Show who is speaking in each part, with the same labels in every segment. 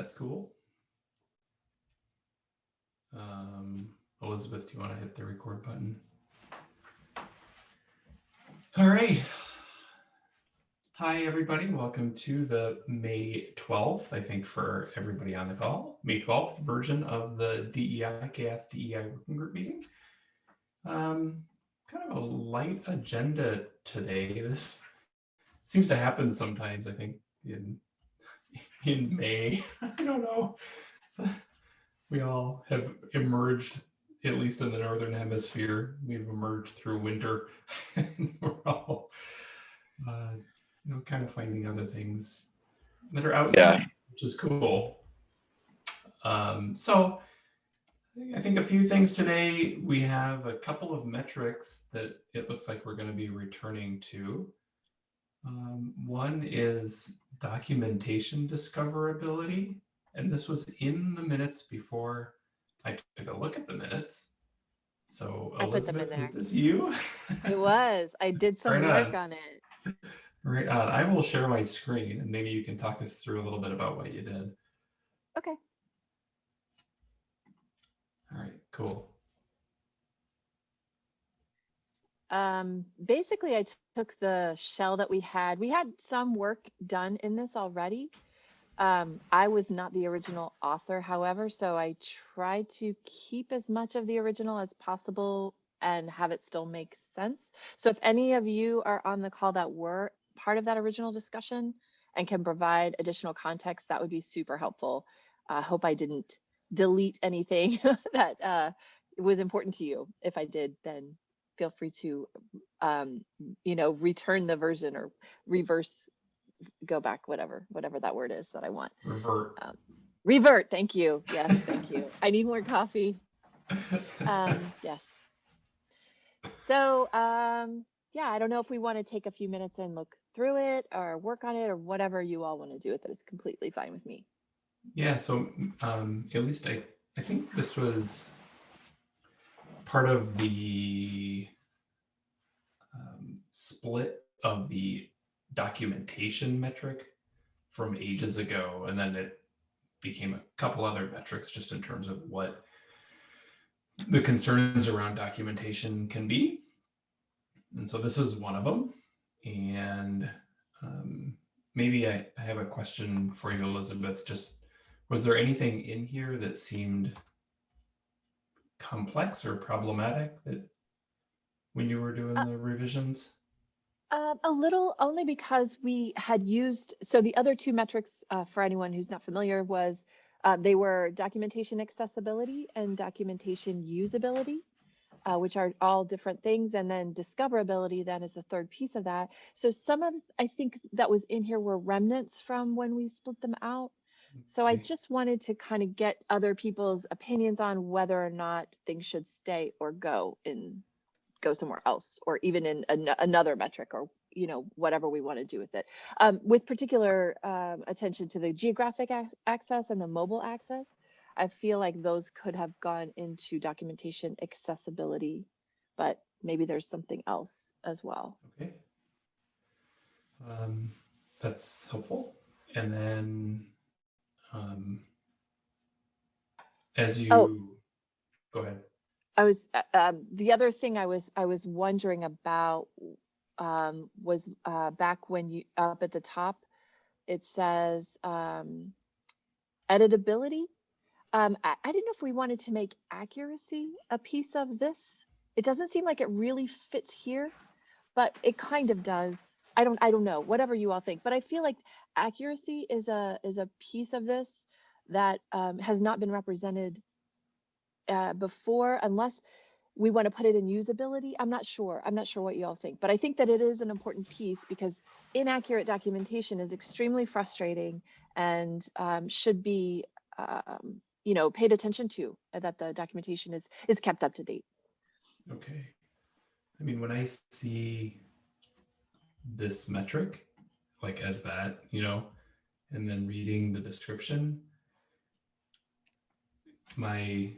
Speaker 1: that's cool. Um, Elizabeth, do you want to hit the record button? All right. Hi, everybody. Welcome to the May 12th, I think for everybody on the call, May 12th version of the DEI CHAOSS DEI Working Group meeting. Um, kind of a light agenda today. This seems to happen sometimes, I think, in in May. I don't know. So we all have emerged, at least in the Northern Hemisphere, we've emerged through winter. and we're all, uh, you know, kind of finding other things that are outside, which is cool. Um, so I think a few things today. We have a couple of metrics that it looks like we're going to be returning to. Um, one is documentation discoverability. And this was in the minutes before I took a look at the minutes. So
Speaker 2: I put them in
Speaker 1: Elizabeth, is this you?
Speaker 2: It was. I did some
Speaker 1: Right
Speaker 2: work
Speaker 1: on.
Speaker 2: on it.
Speaker 1: Right on. I will share my screen and maybe you can talk us through a little bit about what you did.
Speaker 2: Okay.
Speaker 1: All right, cool.
Speaker 2: Um, basically, I took the shell that we had. We had some work done in this already. Um, I was not the original author, however, so I tried to keep as much of the original as possible and have it still make sense. So if any of you are on the call that were part of that original discussion and can provide additional context, that would be super helpful. I hope I didn't delete anything that uh, was important to you. If I did, then feel free to, um, you know, return the version or reverse, go back, whatever, whatever that word is that I want.
Speaker 1: Revert.
Speaker 2: Revert, thank you. Yes, thank you. I need more coffee. Um, yes. So, um, yeah, I don't know if we want to take a few minutes and look through it or work on it or whatever you all want to do with it is completely fine with me.
Speaker 1: Yeah, so um, at least I, I think this was part of the um, split of the documentation metric from ages ago, and then it became a couple other metrics just in terms of what the concerns around documentation can be. And so this is one of them. And um, maybe I, I have a question for you, Elizabeth. Just was there anything in here that seemed complex or problematic that when you were doing
Speaker 2: Uh,
Speaker 1: the revisions?
Speaker 2: Um, a little only because we had used, so the other two metrics uh, for anyone who's not familiar was um, they were documentation accessibility and documentation usability, uh, which are all different things. And then discoverability then is the third piece of that. So some of, I think that was in here were remnants from when we split them out. So I just wanted to kind of get other people's opinions on whether or not things should stay or go in go somewhere else or even in an, another metric or you know whatever we want to do with it um, with particular um, attention to the geographic ac- access and the mobile access i feel like those could have gone into documentation accessibility but maybe there's something else as well
Speaker 1: Okay. Um, that's helpful. And then um, as you
Speaker 2: Oh.
Speaker 1: go ahead.
Speaker 2: I was uh, um, the other thing I was I was wondering about um, was uh, back when you up at the top, it says um, editability. Um, I, I didn't know if we wanted to make accuracy a piece of this. It doesn't seem like it really fits here, but it kind of does. I don't I don't know whatever you all think, but I feel like accuracy is a is a piece of this that um, has not been represented uh, before unless we want to put it in usability. I'm not sure. I'm not sure what you all think, but I think that it is an important piece because inaccurate documentation is extremely frustrating and um, should be, um, you know, paid attention to. uh, That the documentation is is kept up to date.
Speaker 1: Okay. I mean, when I see this metric, like as that, you know, and then reading the description, my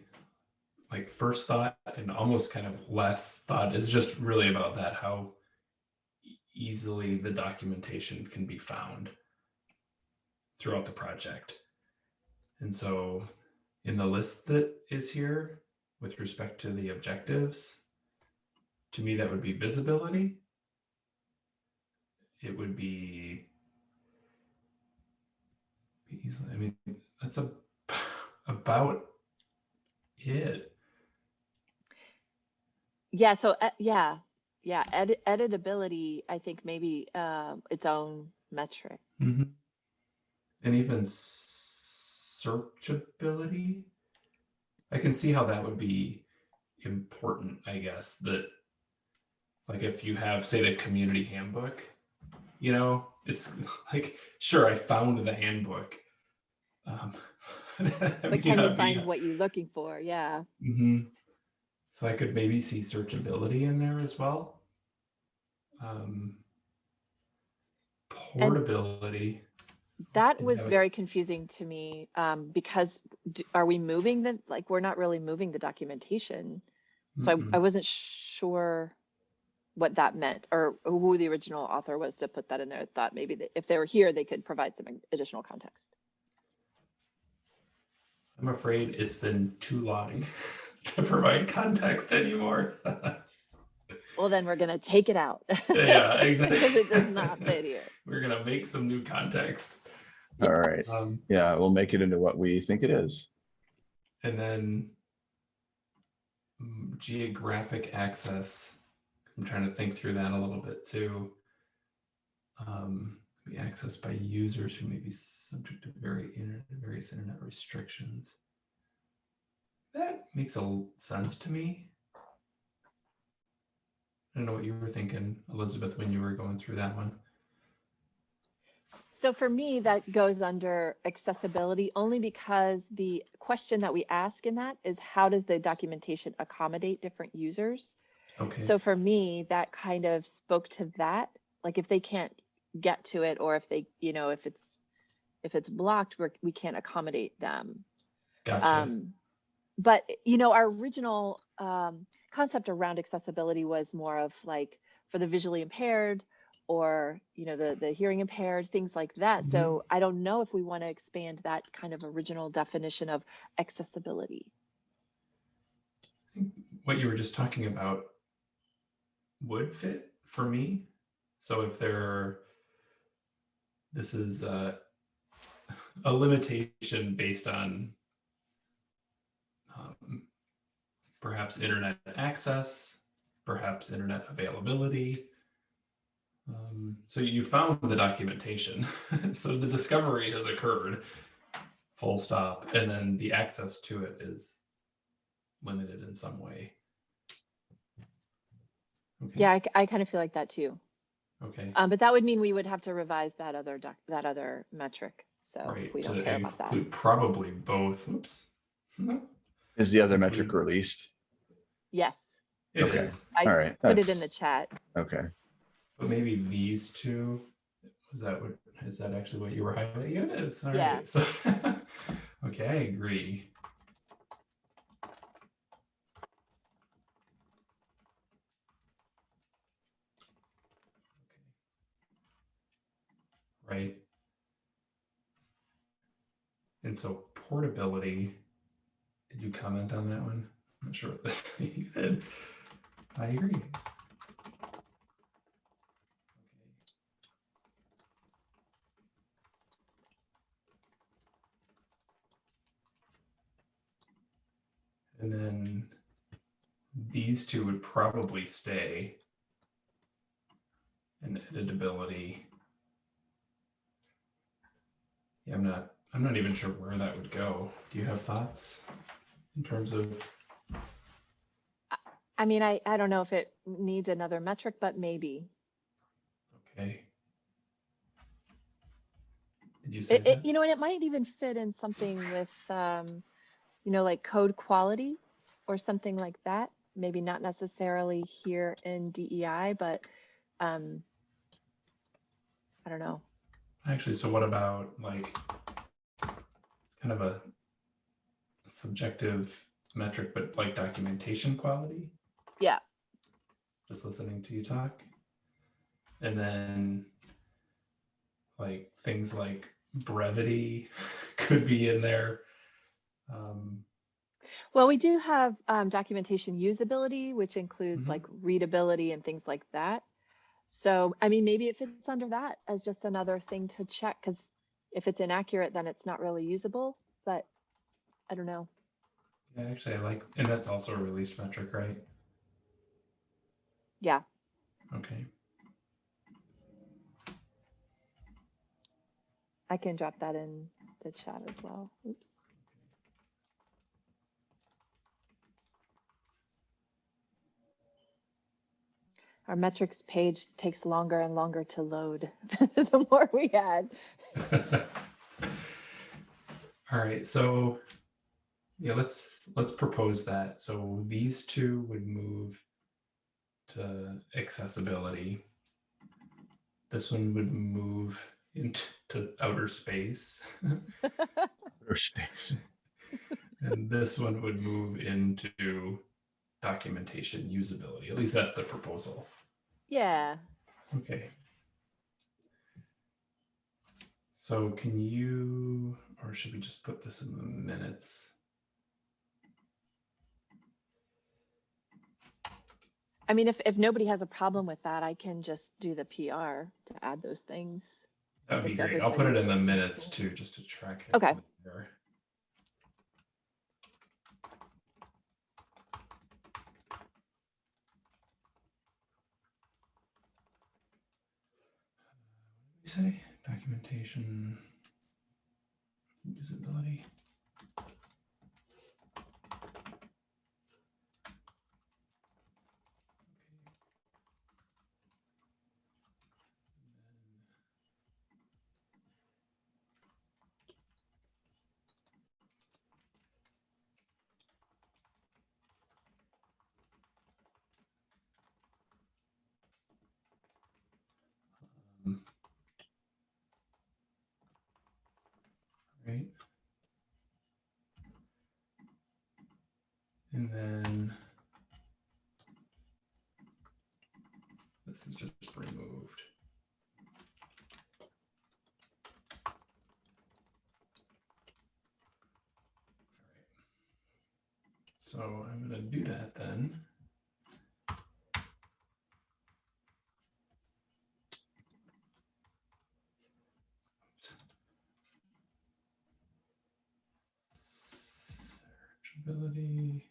Speaker 1: like first thought and almost kind of last thought is just really about that, how easily the documentation can be found throughout the project. And so in the list that is here with respect to the objectives, to me, that would be visibility. It would be, easily, I mean, that's a, about it.
Speaker 2: Yeah, so, uh, yeah, yeah, edit, editability, I think maybe, um, its own metric.
Speaker 1: Mhm. And even searchability. I can see how that would be important, I guess, that like if you have, say, the community handbook, you know, it's like, sure, I found the handbook. Um,
Speaker 2: But can you
Speaker 1: not be-
Speaker 2: find what you're looking for? Yeah.
Speaker 1: Mhm. So I could maybe see searchability in there as well. Um, portability.
Speaker 2: That was very confusing to me, um, because d- are we moving the, like, we're not really moving the documentation. So I,
Speaker 1: Mm-mm.
Speaker 2: I wasn't sure what that meant or who the original author was to put that in there. Thought maybe that if they were here, they could provide some additional context.
Speaker 1: I'm afraid it's been too long to provide context anymore.
Speaker 2: Well, then we're gonna take it out.
Speaker 1: Yeah, exactly.
Speaker 2: Because it does not fit here.
Speaker 1: We're gonna make some new context.
Speaker 3: All right.
Speaker 1: Um,
Speaker 3: Yeah, we'll make it into what we think it is.
Speaker 1: and then mm, geographic access. I'm trying to think through that a little bit too. Um, be accessed by users who may be subject to very inter- various internet restrictions. That makes a sense to me. I don't know what you were thinking, Elizabeth, when you were going through that one.
Speaker 2: So for me, that goes under accessibility only because the question that we ask in that is how does the documentation accommodate different users?
Speaker 1: Okay.
Speaker 2: So for me, that kind of spoke to that. Like if they can't get to it or if they, you know, if it's if it's blocked, we're, we can't accommodate them.
Speaker 1: gotcha.
Speaker 2: Um, but you know, our original um, concept around accessibility was more of like for the visually impaired or you know the the hearing impaired things like that.
Speaker 1: Mhm.
Speaker 2: So I don't know if we want to expand that kind of original definition of accessibility.
Speaker 1: what you were just talking about would fit for me. So if there, are, this is uh, a limitation based on um, perhaps internet access, perhaps internet availability. Um, so you found the documentation. so the discovery has occurred, full stop, and then the access to it is limited in some way. Okay.
Speaker 2: Yeah, I, kind of feel like that too.
Speaker 1: Okay.
Speaker 2: Um, but that would mean we would have to revise that other doc, that other metric. So
Speaker 1: right.
Speaker 2: if we don't
Speaker 1: to
Speaker 2: care about that.
Speaker 1: probably both. Oops. No,
Speaker 3: Is the other metric
Speaker 1: Include-
Speaker 3: released?
Speaker 2: Yes,
Speaker 1: it
Speaker 3: Okay.
Speaker 1: is.
Speaker 2: I
Speaker 3: All right.
Speaker 2: put it in the chat.
Speaker 3: Okay.
Speaker 1: But maybe these two. Was that what? Is that actually what you were highlighting? It is. All right.
Speaker 2: Yeah.
Speaker 1: So, okay, I agree. Right. And so portability, did you comment on that one? I'm not sure what you did. I agree. And then these two would probably stay. And editability. Yeah, I'm not, I'm not even sure where that would go. Do you have thoughts in terms of,
Speaker 2: I mean, I, I don't know if it needs another metric, but maybe.
Speaker 1: okay. Did you say
Speaker 2: It, it, you know, and it might even fit in something with, um, you know, like code quality or something like that. Maybe not necessarily here in DEI, but um, I don't know.
Speaker 1: Actually, so what about like kind of a subjective metric, but like documentation quality?
Speaker 2: Yeah.
Speaker 1: Just listening to you talk. And then like things like brevity could be in there. Um,
Speaker 2: Well, we do have um, documentation usability, which includes
Speaker 1: Mhm.
Speaker 2: like readability and things like that. So, I mean, maybe it fits under that as just another thing to check, because if it's inaccurate, then it's not really usable, but I don't know.
Speaker 1: yeah, actually, I like, and that's also a released metric, right?
Speaker 2: Yeah,
Speaker 1: Okay.
Speaker 2: I can drop that in the chat as well. Oops. Our metrics page takes longer and longer to load the more we add.
Speaker 1: All right, so yeah, let's let's propose that. So these two would move to accessibility. This one would move into to outer space,
Speaker 3: Outer space.
Speaker 1: and this one would move into documentation usability. At least that's the proposal.
Speaker 2: Yeah,
Speaker 1: Okay. So can you, or should we just put this in the minutes?
Speaker 2: I mean, if, if nobody has a problem with that, I can just do the PR to add those things.
Speaker 1: That'd be great. I'll put it in the minutes too, just to track it.
Speaker 2: Okay.
Speaker 1: there. Say? Documentation, usability. Um, Right. And then this is just removed. All right. So I'm going to do that then. Searchability.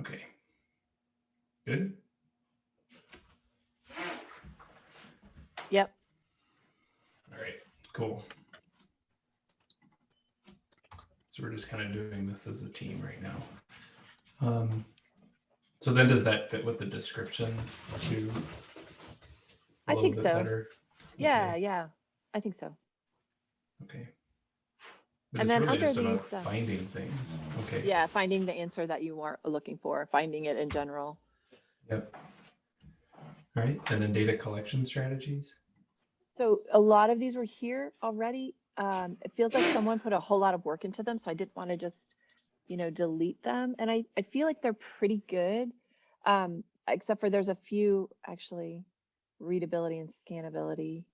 Speaker 1: Okay. Good.
Speaker 2: Yep.
Speaker 1: All right, cool. So we're just kind of doing this as a team right now. Um, so then does that fit with the description too?
Speaker 2: I think so.
Speaker 1: better?
Speaker 2: Yeah,
Speaker 1: Okay,
Speaker 2: yeah, I think so.
Speaker 1: Okay. But
Speaker 2: And then
Speaker 1: really just
Speaker 2: under
Speaker 1: about
Speaker 2: these, uh,
Speaker 1: finding things. Okay.
Speaker 2: Yeah, finding the answer that you are looking for, finding it in general.
Speaker 1: Yep. All right, and then data collection strategies.
Speaker 2: So a lot of these were here already. Um, it feels like someone put a whole lot of work into them, so I didn't want to just, you know, delete them. And I, I feel like they're pretty good. Um, except for there's a few actually readability and scannability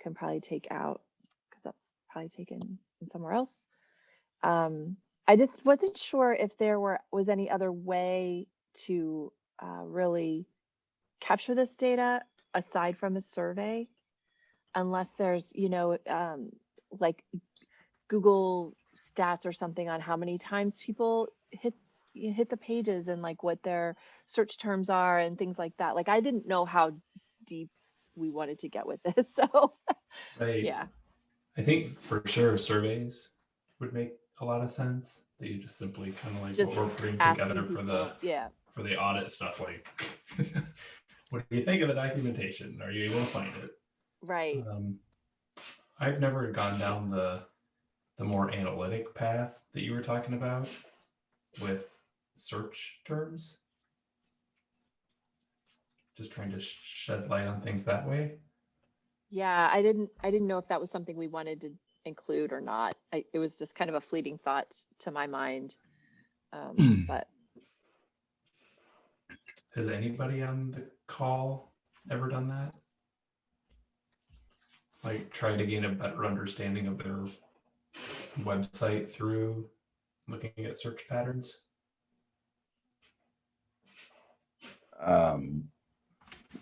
Speaker 2: can probably take out because that's probably taken somewhere else. Um, I just wasn't sure if there were was any other way to uh, really capture this data aside from a survey unless there's you know um, like google stats or something on how many times people hit hit the pages and like what their search terms are and things like that like i didn't know how deep we wanted to get with this so
Speaker 1: Right.
Speaker 2: yeah
Speaker 1: I think for sure surveys would make a lot of sense. That you just simply kind of like
Speaker 2: Just
Speaker 1: what we're putting together for the
Speaker 2: yeah
Speaker 1: for the audit stuff like what do you think of the documentation are you able to find it
Speaker 2: right
Speaker 1: um, i've never gone down the the more analytic path that you were talking about with search terms just trying to sh- shed light on things that way.
Speaker 2: Yeah, I didn't, I didn't know if that was something we wanted to include or not. I, it was just kind of a fleeting thought to my mind. Um, but
Speaker 1: Has anybody on the call ever done that? Like try to gain a better understanding of their website through looking at search patterns?
Speaker 3: Um,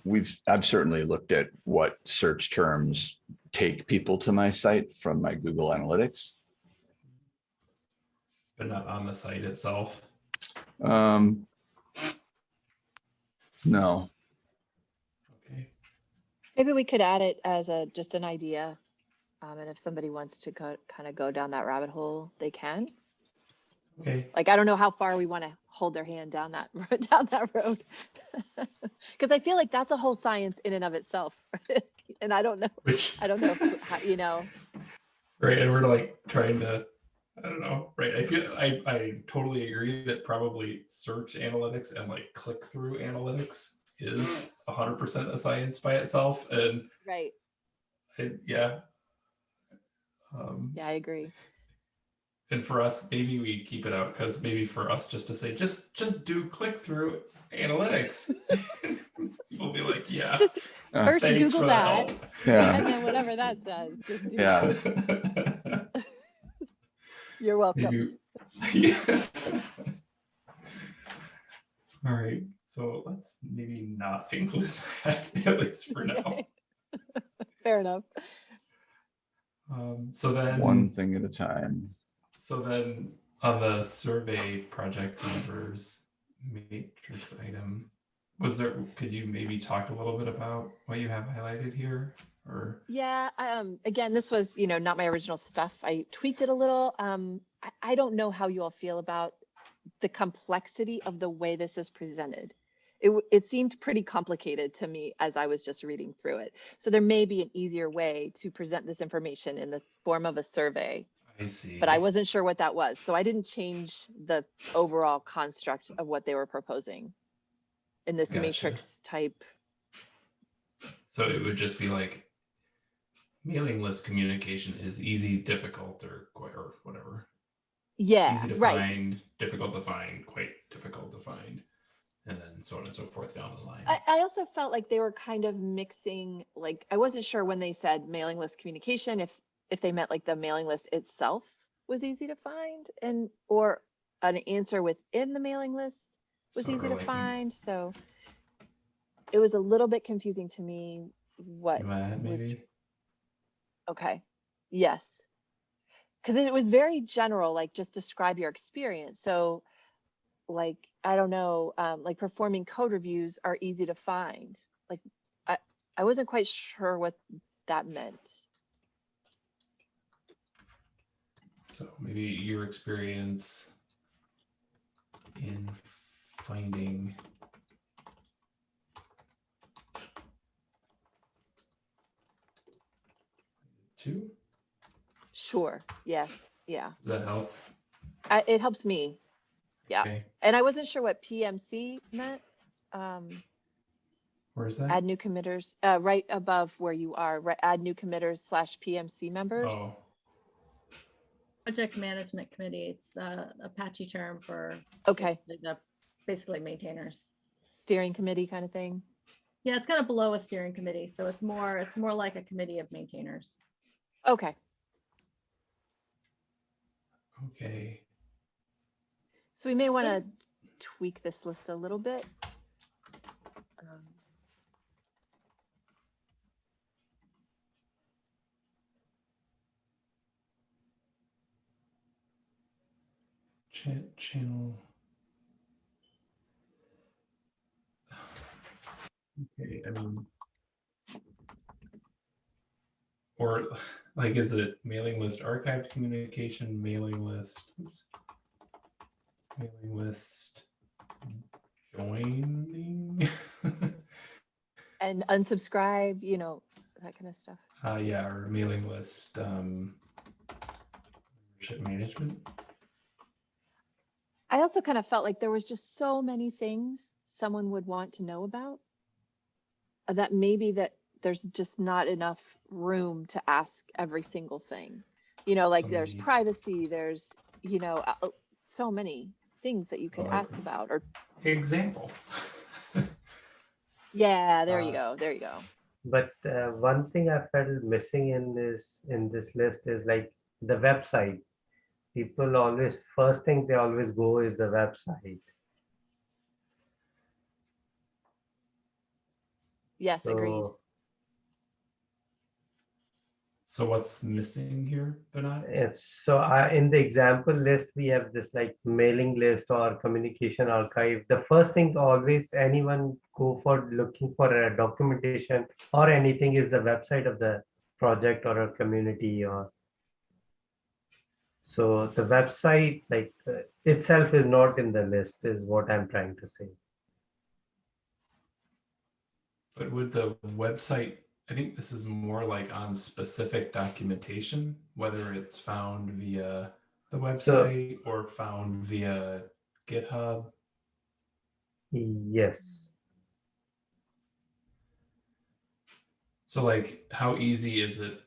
Speaker 3: we've, I've certainly looked at what search terms take people to my site from my Google Analytics.
Speaker 1: but not on the site itself.
Speaker 3: Um, no,
Speaker 2: maybe we could add it as a, just an idea. Um, and if somebody wants to go, kind of go down that rabbit hole, they can.
Speaker 1: okay,
Speaker 2: Like, I don't know how far we want to hold their hand down that, down that road. Cause I feel like that's a whole science in and of itself. And I don't know,
Speaker 1: which,
Speaker 2: I don't know, if- how- you know,
Speaker 1: right, and we're like trying to, I don't know, right, I feel, I, I totally agree that probably search analytics and like click-through analytics is hundred percent a science by itself, and
Speaker 2: right.
Speaker 1: I, yeah. Um,
Speaker 2: Yeah, I agree.
Speaker 1: And for us, maybe we keep it out because maybe for us just to say, just just do click through analytics. People be like, yeah.
Speaker 2: Just
Speaker 3: Uh,
Speaker 2: first
Speaker 1: thanks
Speaker 2: Google
Speaker 1: for
Speaker 2: that
Speaker 1: the
Speaker 3: yeah,
Speaker 2: and then whatever that says. just do
Speaker 3: Yeah.
Speaker 2: it.
Speaker 1: help.
Speaker 2: You're welcome.
Speaker 1: maybe, yeah. All right, so let's maybe not include that at least for now.
Speaker 2: Fair enough.
Speaker 1: Um, so then
Speaker 3: one thing at a time.
Speaker 1: So then on the survey project members matrix item, was there, could you maybe talk a little bit about what you have highlighted here or?
Speaker 2: Yeah, um, again, this was, you know, not my original stuff. I tweaked it a little. Um, I, I don't know how you all feel about the complexity of the way this is presented. It, it seemed pretty complicated to me as I was just reading through it. So there may be an easier way to present this information in the form of a survey,
Speaker 1: I see.
Speaker 2: but I wasn't sure what that was. So I didn't change the overall construct of what they were proposing in this
Speaker 1: Gotcha.
Speaker 2: matrix type.
Speaker 1: So it would just be like mailing list communication is easy, difficult, or quite, or whatever.
Speaker 2: Yeah,
Speaker 1: Easy to
Speaker 2: right.
Speaker 1: find, difficult to find, quite difficult to find, and then so on and so forth down the line.
Speaker 2: I, I also felt like they were kind of mixing, like, I wasn't sure when they said mailing list communication, if, if they meant like the mailing list itself was easy to find and, or an answer within the mailing list was
Speaker 1: Sort
Speaker 2: easy to find, so it was a little bit confusing to me what, was-
Speaker 1: maybe?
Speaker 2: okay, yes. Cause it was very general, like just describe your experience, so like, I don't know, um, like performing code reviews are easy to find. Like, I, I wasn't quite sure what that meant.
Speaker 1: So maybe your experience in finding two,
Speaker 2: Sure, yes, yeah,
Speaker 1: does that help?
Speaker 2: I, it helps me. Yeah.
Speaker 1: Okay,
Speaker 2: And I wasn't sure what PMC meant. Um,
Speaker 1: where is that?
Speaker 2: add new committers, uh, right above where you are, right, add new committers slash PMC members.
Speaker 1: Oh,
Speaker 4: Project Management Committee, it's uh, Apache term for
Speaker 2: Okay,
Speaker 4: basically the, basically maintainers.
Speaker 2: steering committee kind of thing.
Speaker 4: Yeah, it's kind of below a steering committee, so it's more, it's more like a committee of maintainers.
Speaker 2: Okay,
Speaker 1: okay.
Speaker 2: So we may want to tweak this list a little bit. Um,
Speaker 1: Chat channel. Okay, I mean. Or like, is it mailing list archived communication, mailing list? oops, Mailing list joining?
Speaker 2: And unsubscribe, you know, that kind of stuff.
Speaker 1: Uh, yeah, or mailing list, um. Membership management,
Speaker 2: I also kind of felt like there was just so many things someone would want to know about. uh, that maybe that there's just not enough room to ask every single thing. You know, like there's
Speaker 1: many-
Speaker 2: privacy, there's, you know, uh, uh, so many things that you could ask about or,
Speaker 1: Example.
Speaker 2: yeah, there you
Speaker 1: Uh,
Speaker 2: go, there you go.
Speaker 5: But uh, one thing I felt missing in this in this list is like the website. People always first thing they always go is the website.
Speaker 2: Yes, agreed.
Speaker 5: So
Speaker 1: what's missing here, Vinod?
Speaker 5: Yes, so I, in the example list, we have this like mailing list or communication archive. The first thing always anyone go for looking for a documentation or anything is the website of the project or a community or. So the website like uh, itself is not in the list is what I'm trying to say.
Speaker 1: But would the website, I think this is more like on specific documentation, whether it's found via the website or found via GitHub.
Speaker 5: Yes,
Speaker 1: So like, how easy is it?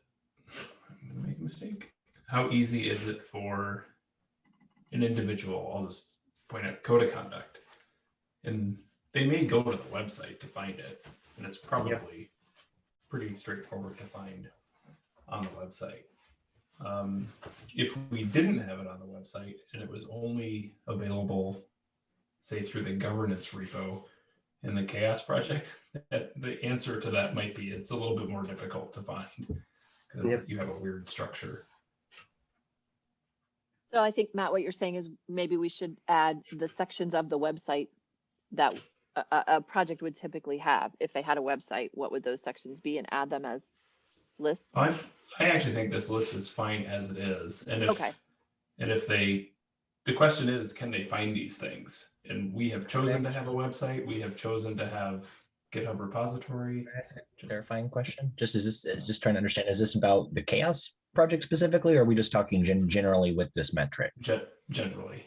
Speaker 1: I'm gonna make a mistake. How easy is it for an individual? I'll just point out code of conduct. And they may go to the website to find it, and it's probably pretty straightforward to find on the website. Um, if we didn't have it on the website and it was only available, say through the governance repo in the CHAOSS project, that the answer to that might be it's a little bit more difficult to find because
Speaker 5: Yep.
Speaker 1: you have a weird structure.
Speaker 2: So I think, Matt, what you're saying is maybe we should add the sections of the website that a, a, a project would typically have. If they had a website, what would those sections be and add them as lists?
Speaker 1: I I actually think this list is fine as it is, and if
Speaker 2: Okay.
Speaker 1: and if they, the question is, can they find these things? And we have chosen to have a website. We have chosen to have GitHub repository.
Speaker 6: Can I ask a Clarifying question, just is this, is just trying to understand, is this about the CHAOSS project specifically, or are we just talking gen- generally with this metric?
Speaker 1: Ge- generally,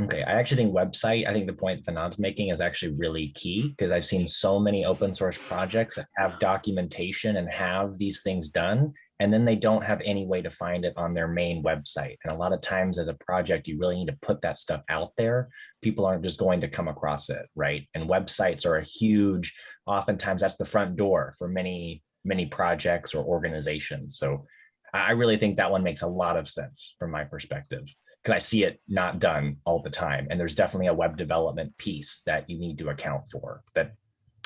Speaker 6: Okay, I actually think website, I think the point Vinod's making is actually really key because I've seen so many open source projects that have documentation and have these things done. And then they don't have any way to find it on their main website. And a lot of times as a project, you really need to put that stuff out there. People aren't just going to come across it, right? And websites are a huge, oftentimes that's the front door for many, many projects or organizations. So I really think that one makes a lot of sense from my perspective because I see it not done all the time. And there's definitely a web development piece that you need to account for that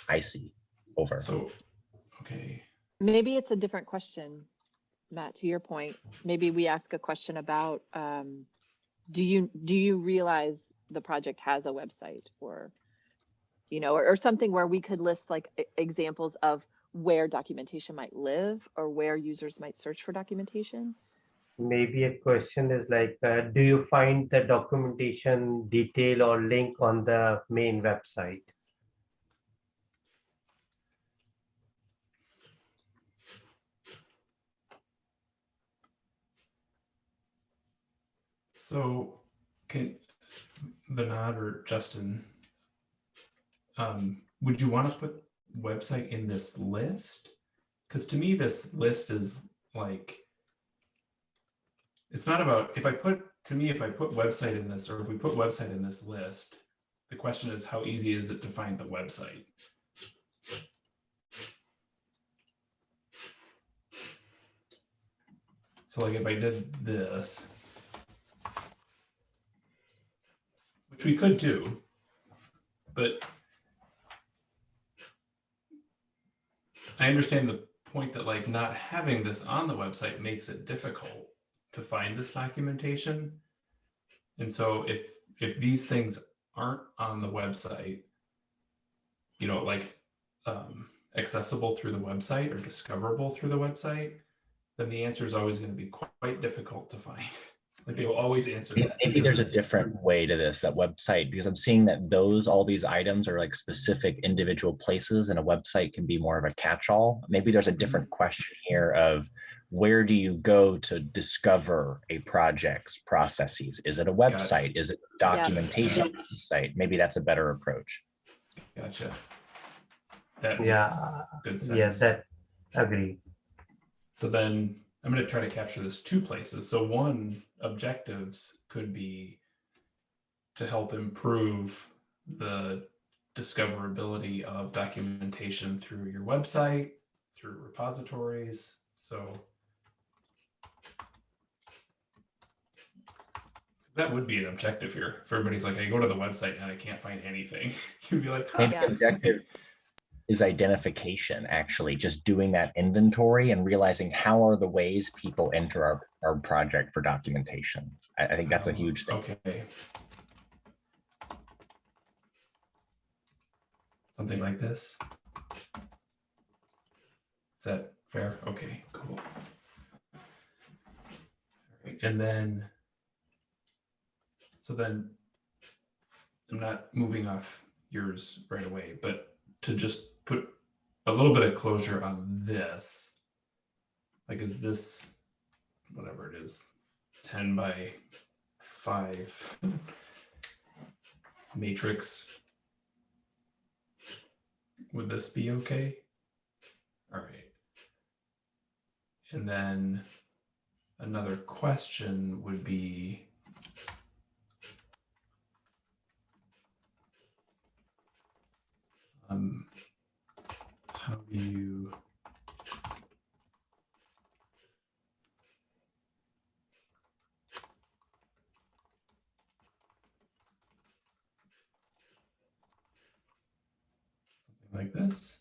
Speaker 6: I see over.
Speaker 1: so okay.
Speaker 2: Maybe it's a different question, Matt, to your point. Maybe we ask a question about, um, do you, do you realize the project has a website or, you know, or, or something where we could list like examples of where documentation might live or where users might search for documentation?
Speaker 5: Maybe a question is like, uh, do you find the documentation detail or link on the main website?
Speaker 1: So can Vinod or Justin, um, would you want to put website in this list? Because to me, this list is like, it's not about, if I put, to me, if I put website in this, or if we put website in this list, the question is how easy is it to find the website? So like if I did this, which we could do, but I understand the point that like not having this on the website makes it difficult to find this documentation. And so if if these things aren't on the website, you know, like um, accessible through the website or discoverable through the website, then the answer is always going to be quite difficult to find. like they will always answer that.
Speaker 6: Maybe there's a different way to this, that website, because I'm seeing that those, all these items are like specific individual places and a website can be more of a catch-all. Maybe there's a different question here of where do you go to discover a project's processes? Is it a website? Is it a
Speaker 2: Yeah.
Speaker 6: documentation site? Maybe that's a better approach.
Speaker 1: Gotcha. That
Speaker 5: Yeah,
Speaker 1: good sense.
Speaker 5: yes, that agree.
Speaker 1: So then I'm going to try to capture this two places. So one objectives could be to help improve the discoverability of documentation through your website, through repositories. So that would be an objective here. If everybody's like, I go to the website and I can't find anything, you'd be like, huh.
Speaker 2: Yeah.
Speaker 6: objective is identification, actually, just doing that inventory and realizing how are the ways people enter our, our project for documentation. I, I think that's a huge thing.
Speaker 1: Okay. Something like this. Is that fair? Okay, cool. And then, so then, I'm not moving off yours right away, but to just put a little bit of closure on this. Like, is this, whatever it is, 10 by five matrix. Would this be okay? All right. And then another question would be um, how do you something like this?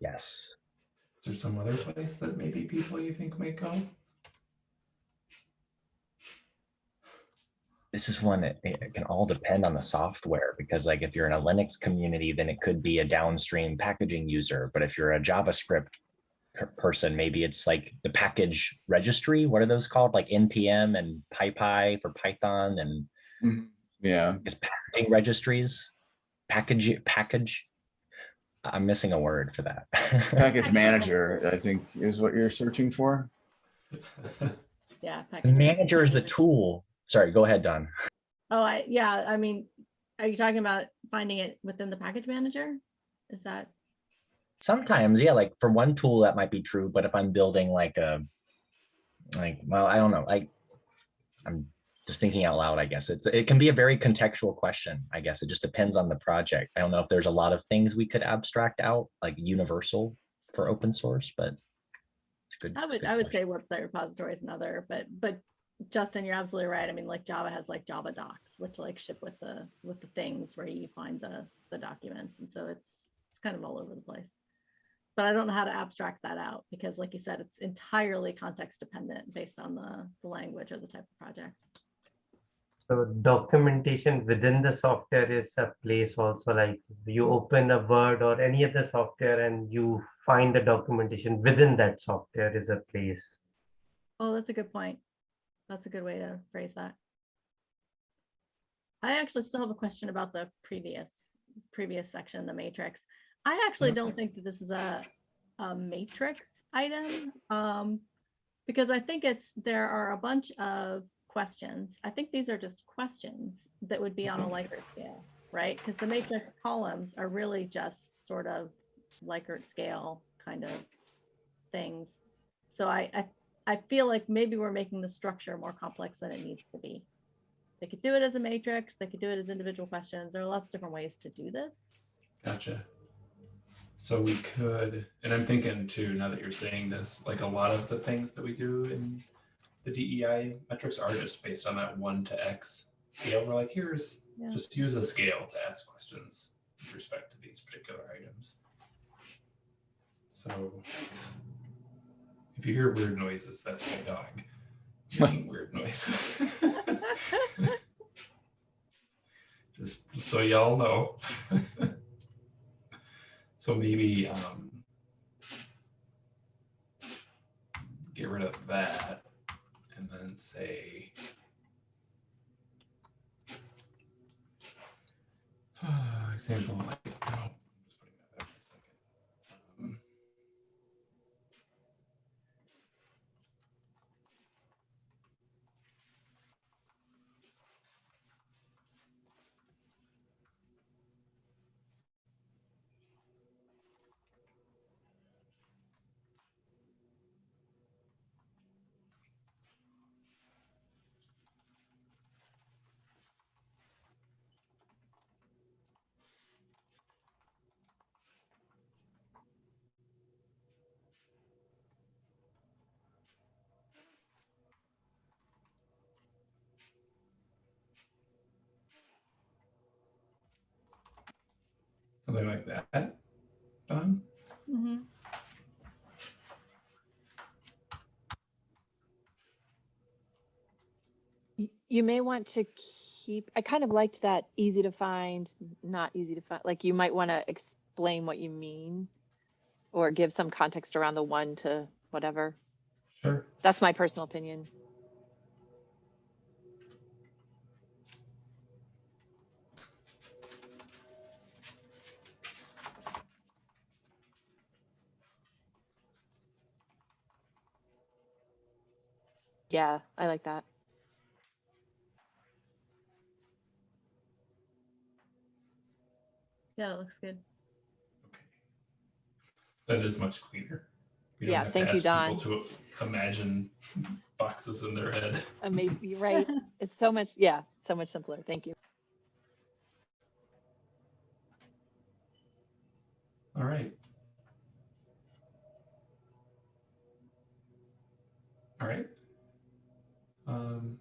Speaker 6: Yes.
Speaker 1: Is there some other place that maybe people you think might go?
Speaker 6: This is one, it, it can all depend on the software because like if you're in a Linux community, then it could be a downstream packaging user. But if you're a JavaScript per- person, maybe it's like the package registry. What are those called? Like NPM and PyPI for Python and mm-hmm.
Speaker 3: Yeah,
Speaker 6: is packaging registries, package, package. I'm missing a word for that.
Speaker 3: package manager, I think is what you're searching for.
Speaker 4: Yeah.
Speaker 6: The manager is the tool. Sorry, go ahead, Don.
Speaker 4: Oh, I, yeah, I mean, are you talking about finding it within the package manager? Is that,
Speaker 6: Sometimes, yeah, like for one tool that might be true, but if I'm building like a, like, well, I don't know, like, I'm just thinking out loud, I guess. It's, it can be a very contextual question, I guess. It just depends on the project. I don't know if there's a lot of things we could abstract out, like universal for open source, but it's good.
Speaker 4: I would, I would
Speaker 6: question.
Speaker 4: say website repositories and other, but, but Justin, you're absolutely right. I mean, like Java has like Java docs, which like ship with the, with the things where you find the, the documents. And so it's, it's kind of all over the place. But I don't know how to abstract that out because like you said, it's entirely context dependent based on the, the language or the type of project.
Speaker 5: So documentation within the software is a place also like you open a Word or any other software and you find the documentation within that software is a place.
Speaker 4: Oh, that's a good point. That's a good way to phrase that. I actually still have a question about the previous, previous section, the matrix. I actually don't think that this is a, a matrix item. Um, because I think it's, there are a bunch of questions. I think these are just questions that would be on a Likert scale, right? Because the matrix columns are really just sort of Likert scale kind of things. So I, I I feel like maybe we're making the structure more complex than it needs to be. They could do it as a matrix, they could do it as individual questions. There are lots of different ways to do this.
Speaker 1: Gotcha. So we could, and I'm thinking too, now that you're saying this, like a lot of the things that we do in the DEI metrics are just based on that one to X scale. We're like, here's,
Speaker 4: Yeah.
Speaker 1: just use a scale to ask questions with respect to these particular items. So if you hear weird noises, that's my dog making weird noises. Just so y'all know. So maybe um, get rid of that and then say example like no, Something like that. Done.
Speaker 4: Mhm.
Speaker 2: You may want to keep, I kind of liked that easy to find, not easy to find, like you might want to explain what you mean or give some context around the one to whatever.
Speaker 1: Sure.
Speaker 2: That's my personal opinion. Yeah, I like that.
Speaker 4: Yeah, it looks good.
Speaker 1: Okay. That is much cleaner. We
Speaker 2: Yeah,
Speaker 1: have to
Speaker 2: thank you,
Speaker 1: ask people To imagine boxes in their head.
Speaker 2: Amazing, you're right. It's so much, yeah, so much simpler. Thank you.
Speaker 1: All right. All right. Um,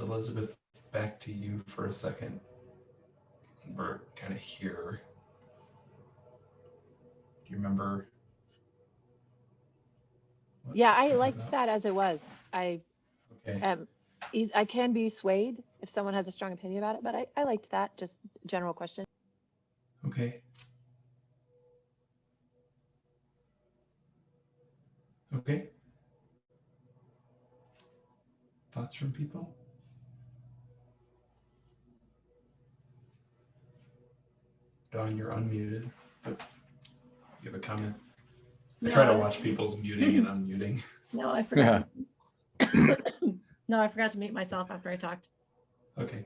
Speaker 1: Elizabeth, back to you for a second. We're kind of here. Do you remember?
Speaker 2: Yeah, I liked
Speaker 1: about?
Speaker 2: that as it was. I
Speaker 1: Okay.
Speaker 2: um, I can be swayed if someone has a strong opinion about it, but I, I liked that, just general question.
Speaker 1: Okay. Okay. Thoughts from people? Don, you're unmuted, but you have a comment. I try to watch people's muting and unmuting.
Speaker 4: No, I forgot. to- No, I forgot to mute myself after I talked.
Speaker 1: Okay.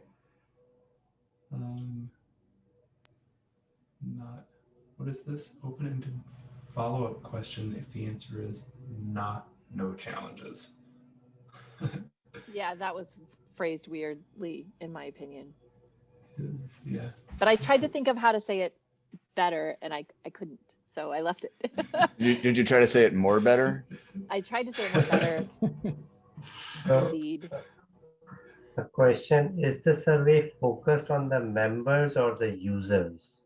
Speaker 1: Um, not, what is this? Open-ended follow-up question if the answer is not no challenges.
Speaker 2: Yeah, that was phrased weirdly, in my opinion.
Speaker 1: Is, yeah.
Speaker 2: But I tried to think of how to say it better and I, I couldn't, so I left it.
Speaker 3: Did, did you try to say it more better?
Speaker 2: I tried to say it more better, indeed.
Speaker 5: the question, is the survey focused on the members or the users?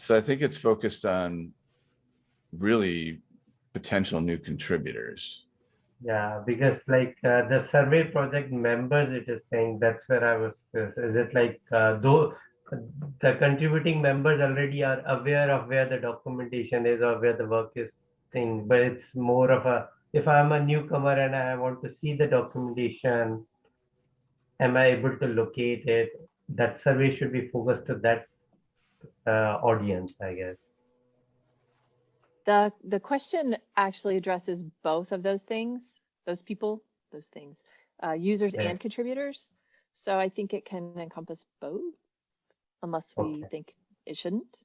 Speaker 3: So I think it's focused on really potential new contributors.
Speaker 5: Yeah, because like uh, the survey project members, it is saying that's where I was, is it like uh, though the contributing members already are aware of where the documentation is or where the work is thing, but it's more of a, if I'm a newcomer and I want to see the documentation, am I able to locate it? That survey should be focused to that audience, I guess.
Speaker 2: The, the question actually addresses both of those things, those people, those things, uh, users
Speaker 5: Okay.
Speaker 2: and contributors. So I think it can encompass both, unless we
Speaker 5: Okay.
Speaker 2: think it shouldn't.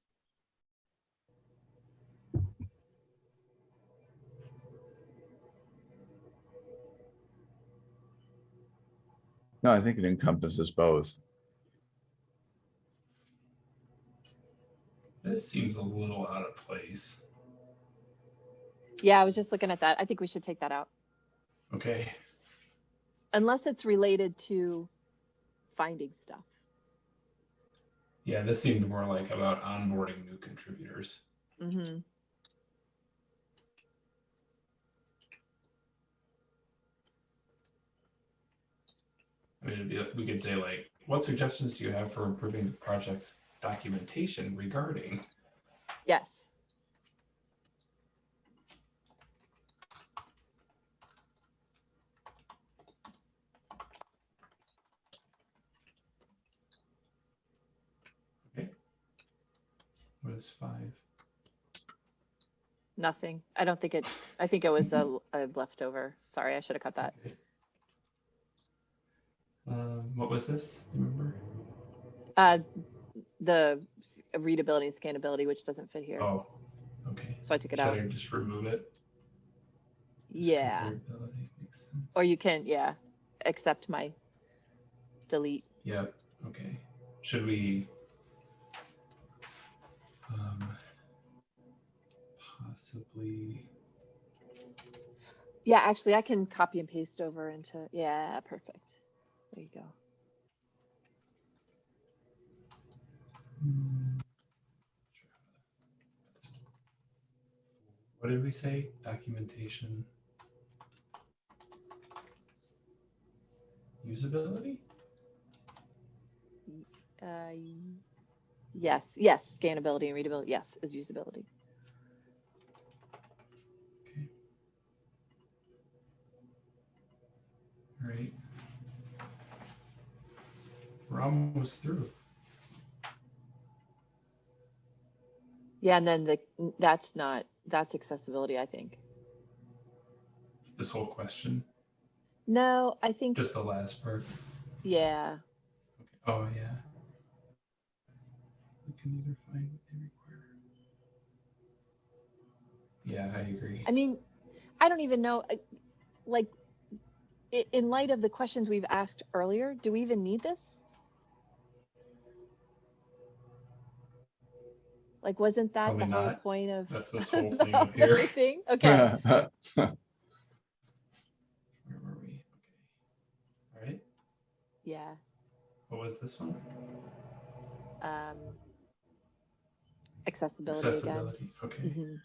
Speaker 3: No, I think it encompasses both.
Speaker 1: This seems a little out of place.
Speaker 2: Yeah, I was just looking at that. I think we should take that out,
Speaker 1: Okay.
Speaker 2: unless it's related to finding stuff.
Speaker 1: Yeah, this seemed more like about onboarding new contributors.
Speaker 2: Mm -hmm.
Speaker 1: I mean, it'd be, we could say like, what suggestions do you have for improving the project's documentation regarding?
Speaker 2: Yes.
Speaker 1: Okay. What is five?
Speaker 2: Nothing. I don't think it, I think it was a, a leftover. Sorry, I should have cut that.
Speaker 1: Okay. Um, what was this? Do you remember?
Speaker 2: Uh, the s- readability and scannability, which doesn't fit here.
Speaker 1: Oh, okay.
Speaker 2: So I took it
Speaker 1: Should
Speaker 2: out.
Speaker 1: I just remove it?
Speaker 2: Yeah.
Speaker 1: Makes sense.
Speaker 2: Or you can, yeah, accept my delete.
Speaker 1: Yep, okay. Should we? Um, possibly,
Speaker 2: Yeah, actually, I can copy and paste over into, yeah, perfect. There you go.
Speaker 1: What did we say? Documentation. Usability?
Speaker 2: Uh, Yes, yes, scannability and readability, yes, is usability.
Speaker 1: Okay. All right. We're almost through.
Speaker 2: Yeah, and then the, that's not, that's accessibility, I think.
Speaker 1: This whole question,
Speaker 2: No, I think,
Speaker 1: just the last part.
Speaker 2: yeah,
Speaker 1: Okay. Oh, yeah. We can either find what they require. Yeah, I agree.
Speaker 2: I mean, I don't even know, like, in light of the questions we've asked earlier, do we even need this? Like, wasn't that the
Speaker 1: Probably
Speaker 2: whole point of?
Speaker 1: That's this whole thing up here.
Speaker 2: thing? Okay,
Speaker 1: Where were we? Okay. All right.
Speaker 2: yeah,
Speaker 1: What was this one?
Speaker 2: um. Accessibility again.
Speaker 1: Accessibility. Okay.
Speaker 2: Mhm.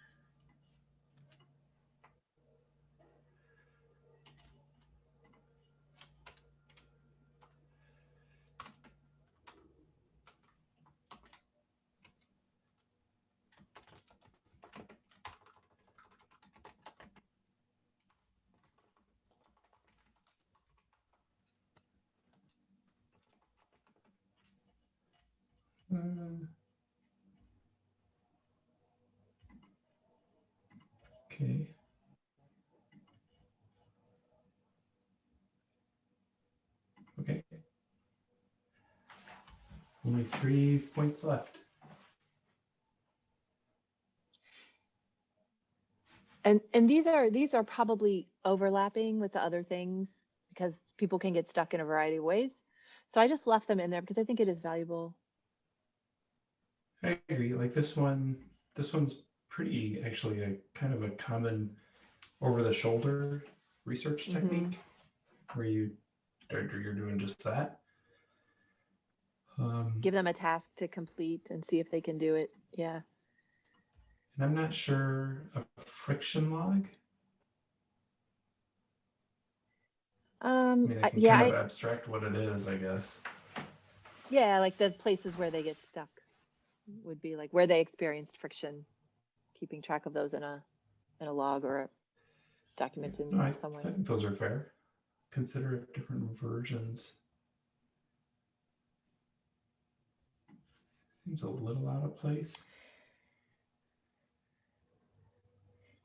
Speaker 1: Uh, Okay. Okay. Only three points left.
Speaker 2: And, and these are, these are probably overlapping with the other things because people can get stuck in a variety of ways. So I just left them in there because I think it is valuable.
Speaker 1: I agree. Like this one, this one's pretty actually a kind of a common over the shoulder research
Speaker 2: Mhm.
Speaker 1: technique where you you're doing just that. Um,
Speaker 2: Give them a task to complete and see if they can do it. Yeah.
Speaker 1: and I'm not sure a friction log. I
Speaker 2: Um,
Speaker 1: mean,
Speaker 2: I-
Speaker 1: I can
Speaker 2: yeah,
Speaker 1: kind
Speaker 2: I-
Speaker 1: abstract what it is, I guess.
Speaker 2: yeah, like the places where they get stuck would be like where they experienced friction, keeping track of those in a, in a log or a document in
Speaker 1: No, I,
Speaker 2: some way.
Speaker 1: I think those are fair. Consider different versions. Seems a little out of place.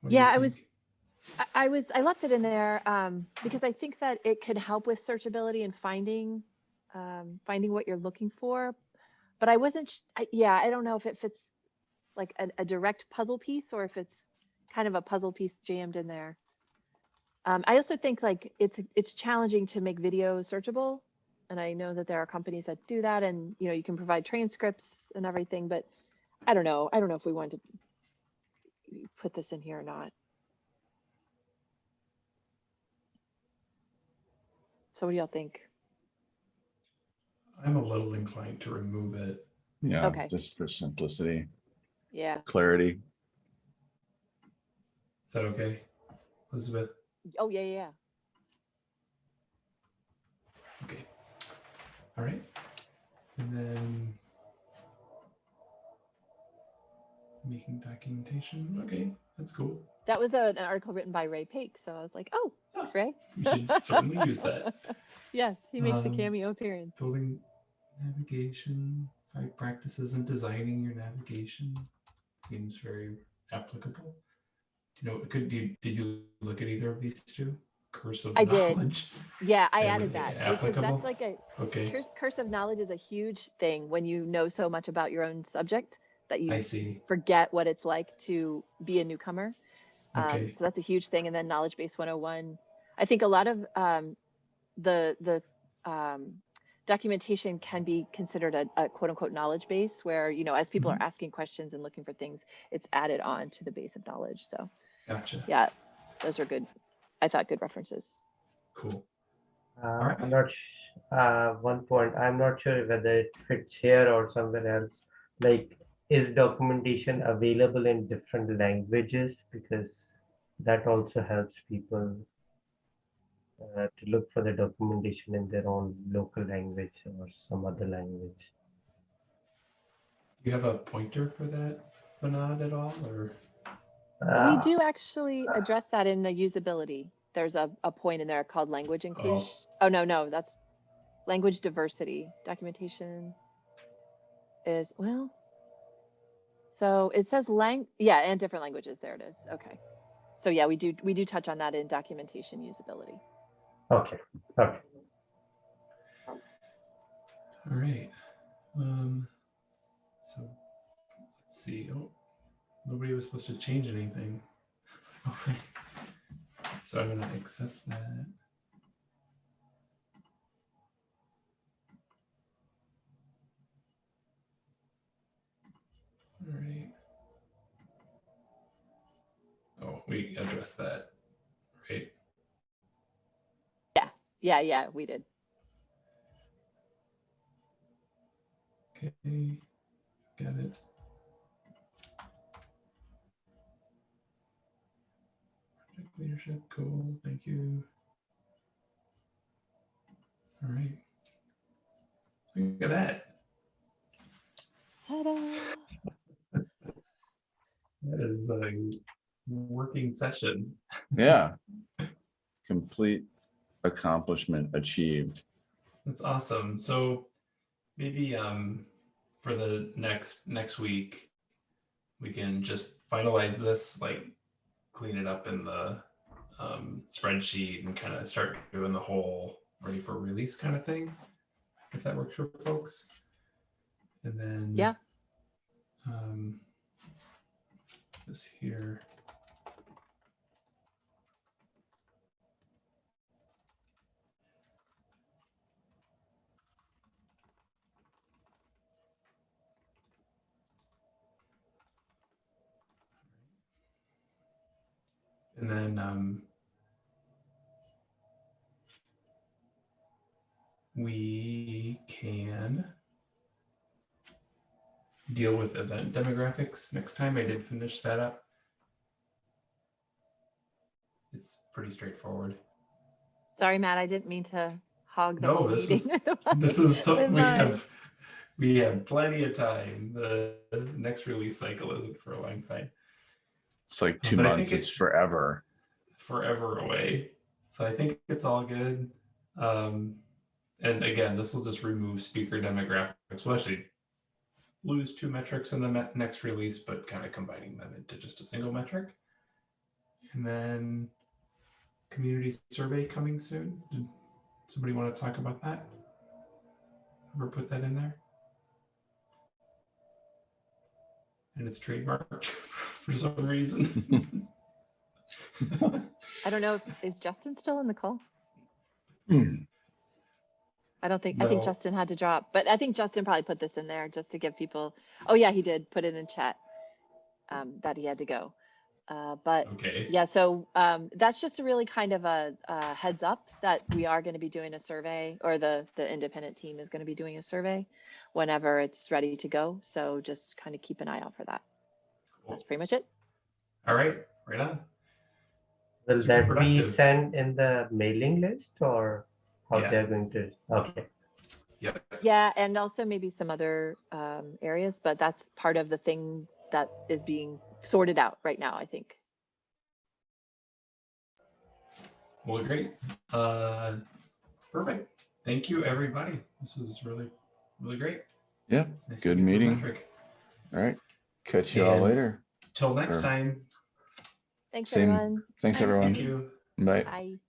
Speaker 1: What
Speaker 2: Yeah, I was- I, was I left it in there um, because I think that it could help with searchability and finding um, finding what you're looking for. But I wasn't. I, yeah, I don't know if it fits like a, a direct puzzle piece or if it's kind of a puzzle piece jammed in there. Um, I also think like it's it's challenging to make video searchable, and I know that there are companies that do that, and you know you can provide transcripts and everything. But I don't know. I don't know if we want to put this in here or not. So what do y'all think?
Speaker 1: I'm a little inclined to remove it.
Speaker 3: Yeah,
Speaker 2: Okay.
Speaker 3: just for simplicity,
Speaker 2: Yeah.
Speaker 3: clarity.
Speaker 1: Is that okay, Elizabeth?
Speaker 2: Oh, yeah, yeah, yeah.
Speaker 1: All right. And then making documentation. Okay, that's cool.
Speaker 2: That was a, an article written by Ray Paik. So I was like, oh, that's Ray.
Speaker 1: We should certainly use that.
Speaker 2: Yes, he makes a
Speaker 1: Um,
Speaker 2: cameo appearance.
Speaker 1: Building navigation, right practices and designing your navigation seems very applicable. You know, it could you did you look at either of these two? Curse of
Speaker 2: I did.
Speaker 1: knowledge.
Speaker 2: Yeah, I added that because
Speaker 1: applicable?
Speaker 2: that's like a
Speaker 1: Okay,
Speaker 2: curse, curse of knowledge is a huge thing when you know so much about your own subject that you
Speaker 1: I see.
Speaker 2: forget what it's like to be a newcomer.
Speaker 1: Okay.
Speaker 2: Um, so that's a huge thing. And then knowledge base 101. I think a lot of um, the the um, documentation can be considered a, a quote unquote knowledge base where you know as people
Speaker 1: Mm-hmm.
Speaker 2: are asking questions and looking for things, it's added on to the base of knowledge. So
Speaker 1: Gotcha.
Speaker 2: yeah, those are good I thought good references.
Speaker 1: Cool.
Speaker 5: Uh,
Speaker 1: right.
Speaker 5: I'm not, uh, one point, I'm not sure whether it fits here or somewhere else. Like, is documentation available in different languages? Because that also helps people uh, to look for the documentation in their own local language or some other language.
Speaker 1: Do you have a pointer for that, Vinod, at all, or?
Speaker 2: We
Speaker 5: Uh,
Speaker 2: do actually address that in the usability. There's a, a point in there called language inclusion. Oh, no, no, that's language diversity. Documentation is, well, so it says lang, yeah, and different languages. There it is. Okay. So yeah, we do, we do touch on that in documentation usability.
Speaker 5: Okay, okay.
Speaker 1: All right. Um, so let's see. Oh, nobody was supposed to change anything. Okay. So I'm gonna accept that. All right. Oh, we addressed that, right?
Speaker 2: Yeah, yeah, yeah, we did.
Speaker 1: Okay, got it. Leadership, cool, thank you. All right. Look at that.
Speaker 2: Ta-da.
Speaker 1: That is a working session.
Speaker 3: Yeah. Complete accomplishment achieved.
Speaker 1: That's awesome. So maybe um for the next next week we can just finalize this, like clean it up in the um spreadsheet and kind of start doing the whole ready for release kind of thing. If that works for folks. And then
Speaker 2: Yeah.
Speaker 1: Um this here. And then um, we can deal with event demographics next time. I did finish that up. It's pretty straightforward.
Speaker 2: Sorry, Matt, I didn't mean to hog the
Speaker 1: No, this
Speaker 2: meeting.
Speaker 1: This is so we have we have plenty of time. The next release cycle isn't for a long time.
Speaker 3: It's like two
Speaker 1: But
Speaker 3: months, it's
Speaker 1: it-
Speaker 3: forever.
Speaker 1: forever away. So I think it's all good. Um, and again, this will just remove speaker demographics. We'll actually lose two metrics in the me- next release, but kind of combining them into just a single metric. And then community survey coming soon. Did somebody want to talk about that? Ever put that in there? And it's trademarked for some reason.
Speaker 2: I don't know, if is Justin still in the call?
Speaker 3: Hmm.
Speaker 2: I don't think, I think Justin had to drop, but I think Justin probably put this in there just to give people, oh yeah, he did put it in chat. Um, that he had to go. Uh, but
Speaker 1: okay.
Speaker 2: yeah, so um, that's just a really kind of a, a heads up that we are going to be doing a survey or the, the independent team is going to be doing a survey whenever it's ready to go. So just kind of keep an eye out for that.
Speaker 1: Cool.
Speaker 2: That's pretty much it.
Speaker 1: All right, right on.
Speaker 5: Will
Speaker 1: Super
Speaker 5: that be sent in the mailing list or how
Speaker 1: Yeah.
Speaker 5: they're going to, okay,
Speaker 1: Yep.
Speaker 2: Yeah, and also maybe some other um, areas, but that's part of the thing that is being sorted out right now, I think.
Speaker 1: Well, great. Uh, perfect. Thank you, everybody. This was really, really great.
Speaker 3: Yeah,
Speaker 1: It's nice to
Speaker 3: good
Speaker 1: get to
Speaker 3: meeting.
Speaker 1: metric.
Speaker 3: All right. Catch you all
Speaker 5: And-
Speaker 3: later.
Speaker 1: Till next
Speaker 3: Sure.
Speaker 1: time.
Speaker 2: Thanks,
Speaker 3: Same.
Speaker 2: everyone.
Speaker 3: Thanks,
Speaker 2: Bye.
Speaker 3: everyone.
Speaker 1: Thank you.
Speaker 3: Bye.
Speaker 2: Bye.